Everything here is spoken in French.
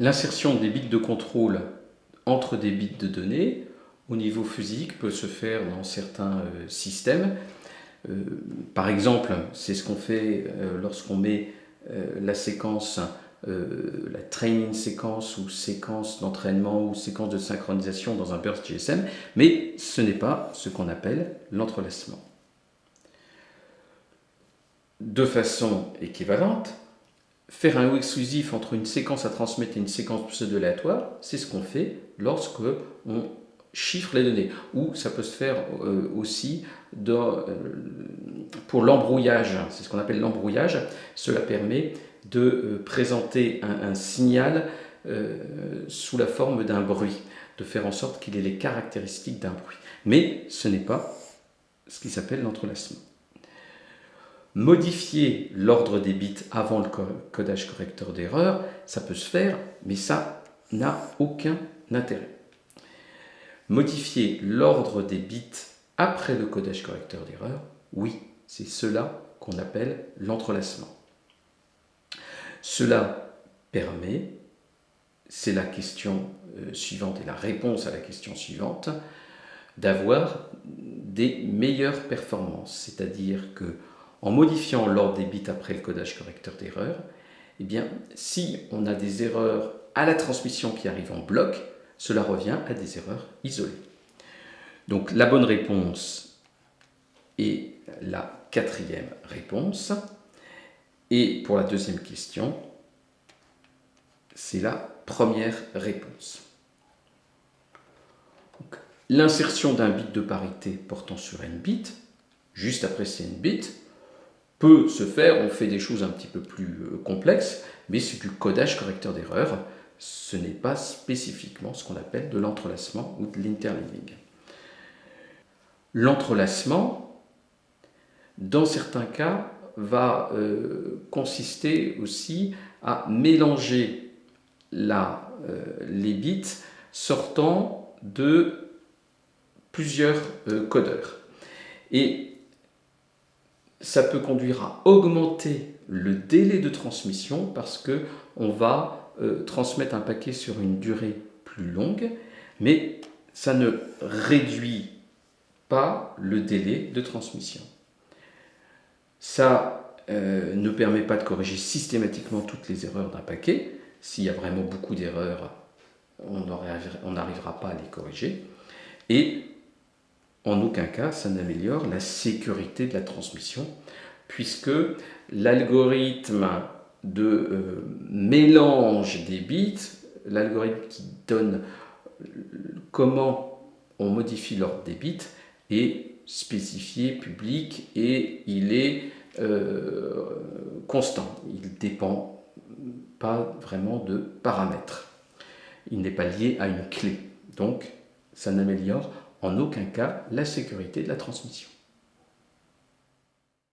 L'insertion des bits de contrôle entre des bits de données au niveau physique peut se faire dans certains euh, systèmes. Euh, par exemple, c'est ce qu'on fait euh, lorsqu'on met la séquence, la training séquence ou séquence d'entraînement ou séquence de synchronisation dans un burst GSM, mais ce n'est pas ce qu'on appelle l'entrelacement. De façon équivalente, faire un ou exclusif entre une séquence à transmettre et une séquence pseudo-aléatoire, c'est ce qu'on fait lorsque on chiffre les données. Ou ça peut se faire euh, aussi euh, pour l'embrouillage, c'est ce qu'on appelle l'embrouillage. Cela permet de euh, présenter un, signal sous la forme d'un bruit, de faire en sorte qu'il ait les caractéristiques d'un bruit. Mais ce n'est pas ce qui s'appelle l'entrelacement. Modifier l'ordre des bits avant le codage correcteur d'erreur, ça peut se faire, mais ça n'a aucun intérêt. Modifier l'ordre des bits après le codage correcteur d'erreur, oui, c'est cela qu'on appelle l'entrelacement. Cela permet, c'est la question euh, suivante et la réponse à la question suivante, d'avoir des meilleures performances, c'est-à-dire que en modifiant l'ordre des bits après le codage correcteur d'erreur, eh bien, si on a des erreurs à la transmission qui arrivent en bloc, cela revient à des erreurs isolées. Donc la bonne réponse est la quatrième réponse. Et pour la deuxième question, c'est la première réponse. L'insertion d'un bit de parité portant sur n bits, juste après ces n bits, peut se faire, on fait des choses un petit peu plus euh, complexes, mais c'est du codage correcteur d'erreur. Ce n'est pas spécifiquement ce qu'on appelle de l'entrelacement ou de l'interleaving. L'entrelacement, dans certains cas, va euh, consister aussi à mélanger la, euh, les bits sortant de plusieurs codeurs. Et ça peut conduire à augmenter le délai de transmission parce que on va euh, transmettre un paquet sur une durée plus longue, mais ça ne réduit pas le délai de transmission. Ça euh, ne permet pas de corriger systématiquement toutes les erreurs d'un paquet. S'il y a vraiment beaucoup d'erreurs, on n'arrivera pas à les corriger. En aucun cas ça n'améliore la sécurité de la transmission, puisque l'algorithme de euh, mélange des bits, l'algorithme qui donne comment on modifie l'ordre des bits, est spécifié, public, et il est euh, constant. Il ne dépend pas vraiment de paramètres. Il n'est pas lié à une clé. Donc, ça n'améliore en aucun cas la sécurité de la transmission.